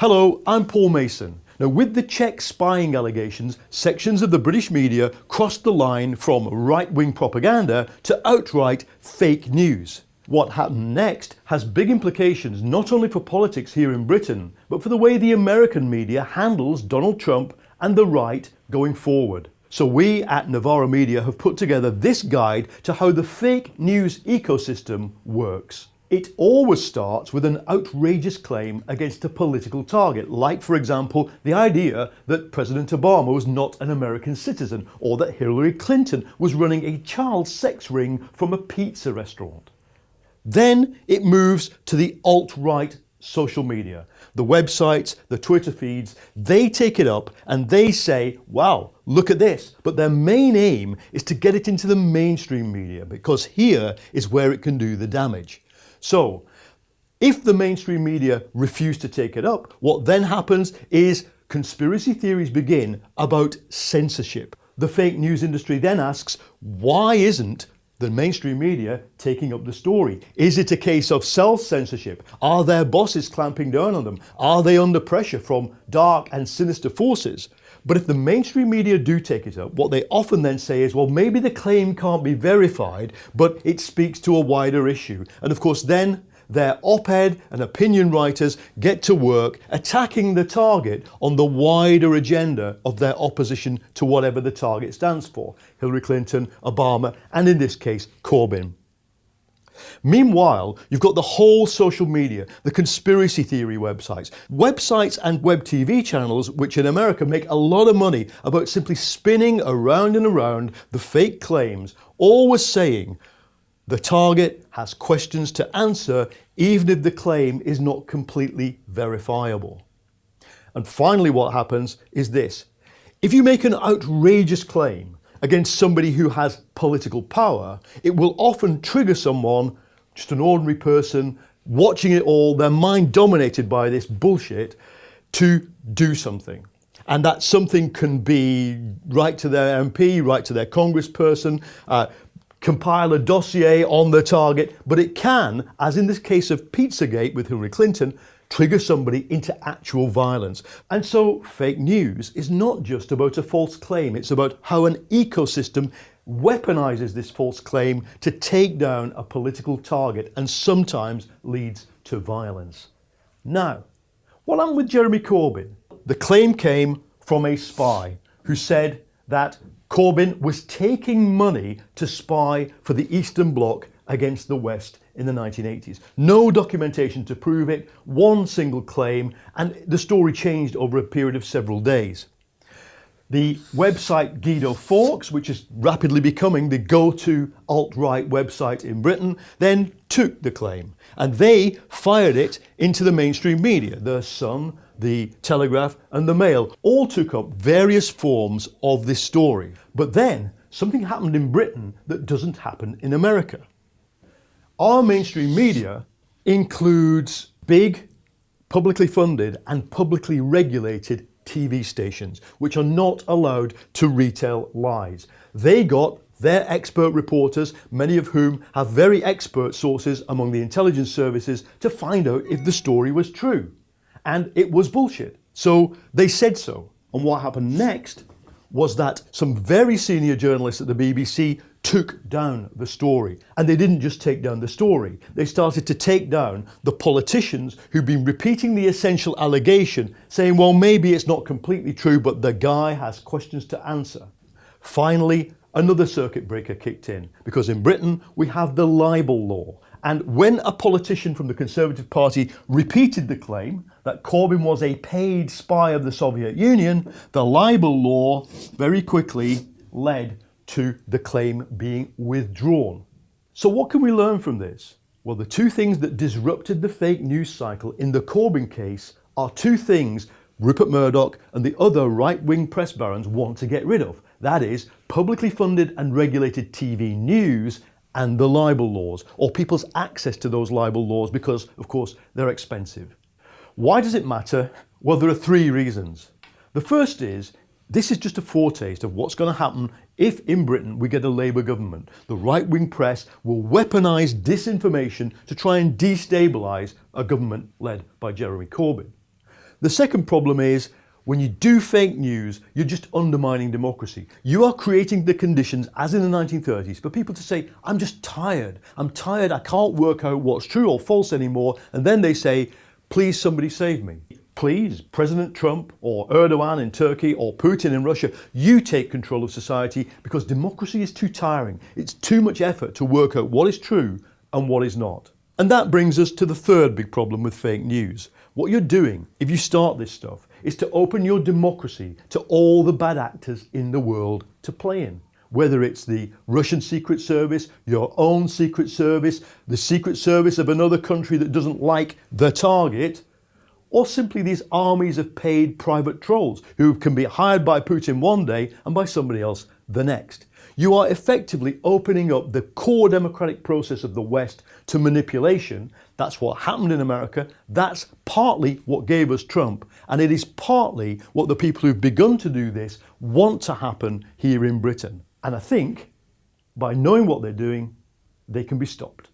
Hello, I'm Paul Mason. Now with the Czech spying allegations, sections of the British media crossed the line from right-wing propaganda to outright fake news. What happened next has big implications not only for politics here in Britain, but for the way the American media handles Donald Trump and the right going forward. So we at Novara Media have put together this guide to how the fake news ecosystem works. It always starts with an outrageous claim against a political target, like for example the idea that President Obama was not an American citizen or that Hillary Clinton was running a child sex ring from a pizza restaurant. Then it moves to the alt-right social media. The websites, the Twitter feeds, they take it up and they say, wow, look at this. But their main aim is to get it into the mainstream media because here is where it can do the damage. So if the mainstream media refuse to take it up, what then happens is conspiracy theories begin about censorship. The fake news industry then asks, why isn't the mainstream media taking up the story? Is it a case of self-censorship? Are their bosses clamping down on them? Are they under pressure from dark and sinister forces? But if the mainstream media do take it up, what they often then say is, well, maybe the claim can't be verified, but it speaks to a wider issue. And of course, then their op-ed and opinion writers get to work attacking the target on the wider agenda of their opposition to whatever the target stands for. Hillary Clinton, Obama, and in this case, Corbyn. Meanwhile, you've got the whole social media, the conspiracy theory websites, websites and web TV channels which in America make a lot of money about simply spinning around and around the fake claims, always saying the target has questions to answer even if the claim is not completely verifiable. And finally what happens is this. If you make an outrageous claim against somebody who has political power, it will often trigger someone, just an ordinary person, watching it all, their mind dominated by this bullshit, to do something. And that something can be write to their MP, write to their congressperson, uh, compile a dossier on the target, but it can, as in this case of Pizzagate with Hillary Clinton, trigger somebody into actual violence. And so fake news is not just about a false claim, it's about how an ecosystem weaponizes this false claim to take down a political target and sometimes leads to violence. Now, what happened with Jeremy Corbyn? The claim came from a spy who said that Corbyn was taking money to spy for the Eastern Bloc against the West in the 1980s. No documentation to prove it, one single claim, and the story changed over a period of several days. The website Guido Fawkes, which is rapidly becoming the go-to alt-right website in Britain, then took the claim and they fired it into the mainstream media. The Sun, the Telegraph and the Mail all took up various forms of this story. But then something happened in Britain that doesn't happen in America. Our mainstream media includes big, publicly funded and publicly regulated TV stations, which are not allowed to retail lies. They got their expert reporters, many of whom have very expert sources among the intelligence services to find out if the story was true. And it was bullshit. So they said so. And what happened next was that some very senior journalists at the BBC took down the story. And they didn't just take down the story, they started to take down the politicians who've been repeating the essential allegation, saying, well, maybe it's not completely true, but the guy has questions to answer. Finally, another circuit breaker kicked in, because in Britain we have the libel law. And when a politician from the Conservative Party repeated the claim that Corbyn was a paid spy of the Soviet Union, the libel law very quickly led to the claim being withdrawn. So what can we learn from this? Well, the two things that disrupted the fake news cycle in the Corbyn case are two things Rupert Murdoch and the other right-wing press barons want to get rid of. That is publicly funded and regulated TV news and the libel laws or people's access to those libel laws because of course they're expensive. Why does it matter? Well, there are three reasons. The first is this is just a foretaste of what's going to happen if in Britain we get a Labour government. The right-wing press will weaponise disinformation to try and destabilise a government led by Jeremy Corbyn. The second problem is when you do fake news, you're just undermining democracy. You are creating the conditions, as in the 1930s, for people to say, I'm just tired. I'm tired. I can't work out what's true or false anymore. And then they say, please somebody save me. Please, President Trump or Erdogan in Turkey or Putin in Russia, you take control of society because democracy is too tiring. It's too much effort to work out what is true and what is not. And that brings us to the third big problem with fake news. What you're doing, if you start this stuff, is to open your democracy to all the bad actors in the world to play in. Whether it's the Russian Secret Service, your own Secret Service, the Secret Service of another country that doesn't like the target, or simply these armies of paid private trolls who can be hired by Putin one day and by somebody else the next. You are effectively opening up the core democratic process of the West to manipulation. That's what happened in America. That's partly what gave us Trump. And it is partly what the people who've begun to do this want to happen here in Britain. And I think by knowing what they're doing, they can be stopped.